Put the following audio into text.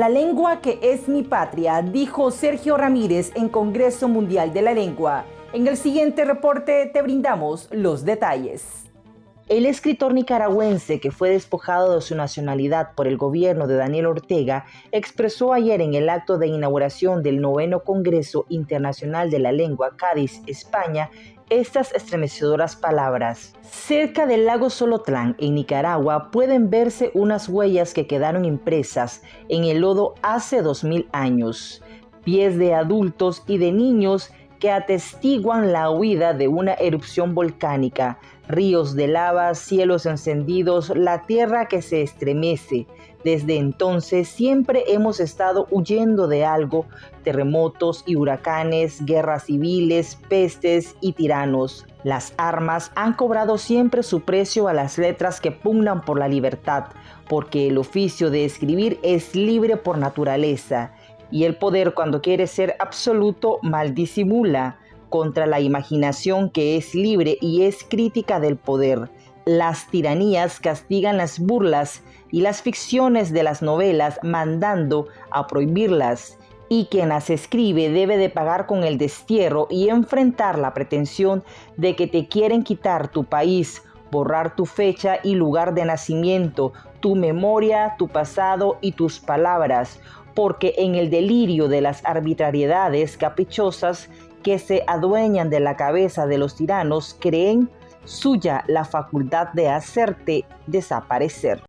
La lengua que es mi patria, dijo Sergio Ramírez en Congreso Mundial de la Lengua. En el siguiente reporte te brindamos los detalles. El escritor nicaragüense que fue despojado de su nacionalidad por el gobierno de Daniel Ortega expresó ayer en el acto de inauguración del noveno Congreso Internacional de la Lengua Cádiz, España, estas estremecedoras palabras. Cerca del lago Solotlán, en Nicaragua, pueden verse unas huellas que quedaron impresas en el lodo hace dos mil años. Pies de adultos y de niños que atestiguan la huida de una erupción volcánica, ríos de lava, cielos encendidos, la tierra que se estremece. Desde entonces siempre hemos estado huyendo de algo, terremotos y huracanes, guerras civiles, pestes y tiranos. Las armas han cobrado siempre su precio a las letras que pugnan por la libertad, porque el oficio de escribir es libre por naturaleza y el poder cuando quiere ser absoluto mal disimula contra la imaginación que es libre y es crítica del poder. Las tiranías castigan las burlas y las ficciones de las novelas mandando a prohibirlas y quien las escribe debe de pagar con el destierro y enfrentar la pretensión de que te quieren quitar tu país, borrar tu fecha y lugar de nacimiento, tu memoria, tu pasado y tus palabras, porque en el delirio de las arbitrariedades caprichosas que se adueñan de la cabeza de los tiranos creen suya la facultad de hacerte desaparecer.